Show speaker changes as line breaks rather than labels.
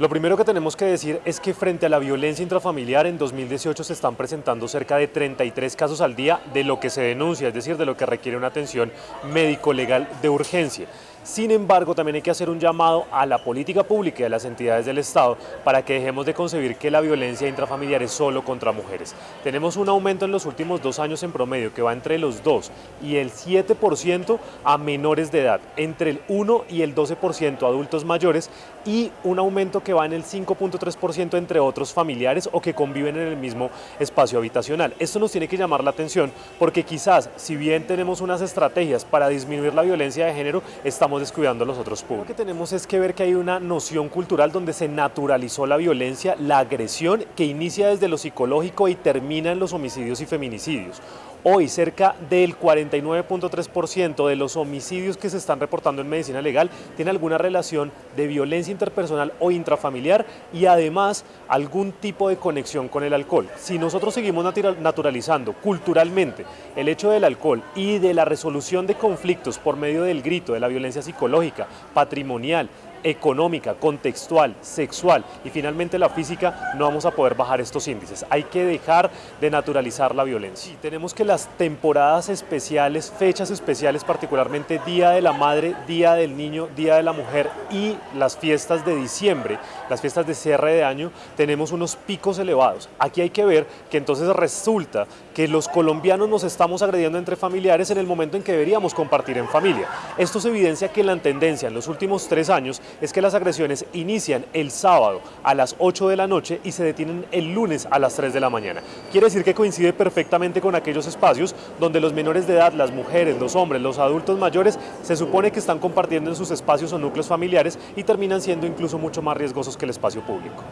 Lo primero que tenemos que decir es que frente a la violencia intrafamiliar en 2018 se están presentando cerca de 33 casos al día de lo que se denuncia, es decir, de lo que requiere una atención médico-legal de urgencia. Sin embargo, también hay que hacer un llamado a la política pública y a las entidades del Estado para que dejemos de concebir que la violencia intrafamiliar es solo contra mujeres. Tenemos un aumento en los últimos dos años en promedio que va entre los 2 y el 7% a menores de edad, entre el 1 y el 12% adultos mayores y un aumento que va en el 5.3% entre otros familiares o que conviven en el mismo espacio habitacional. Esto nos tiene que llamar la atención porque quizás, si bien tenemos unas estrategias para disminuir la violencia de género, estamos descuidando los otros públicos. Lo que tenemos es que ver que hay una noción cultural donde se naturalizó la violencia, la agresión que inicia desde lo psicológico y termina en los homicidios y feminicidios. Hoy cerca del 49.3% de los homicidios que se están reportando en medicina legal tiene alguna relación de violencia interpersonal o intrafamiliar y además algún tipo de conexión con el alcohol. Si nosotros seguimos naturalizando culturalmente el hecho del alcohol y de la resolución de conflictos por medio del grito, de la violencia psicológica, patrimonial, económica, contextual, sexual y finalmente la física, no vamos a poder bajar estos índices. Hay que dejar de naturalizar la violencia. Y tenemos que las temporadas especiales, fechas especiales, particularmente Día de la Madre, Día del Niño, Día de la Mujer y las fiestas de diciembre, las fiestas de cierre de año, tenemos unos picos elevados. Aquí hay que ver que entonces resulta que los colombianos nos estamos agrediendo entre familiares en el momento en que deberíamos compartir en familia. Esto se evidencia que la tendencia en los últimos tres años es que las agresiones inician el sábado a las 8 de la noche y se detienen el lunes a las 3 de la mañana. Quiere decir que coincide perfectamente con aquellos espacios donde los menores de edad, las mujeres, los hombres, los adultos mayores, se supone que están compartiendo en sus espacios o núcleos familiares y terminan siendo incluso mucho más riesgosos que el espacio público.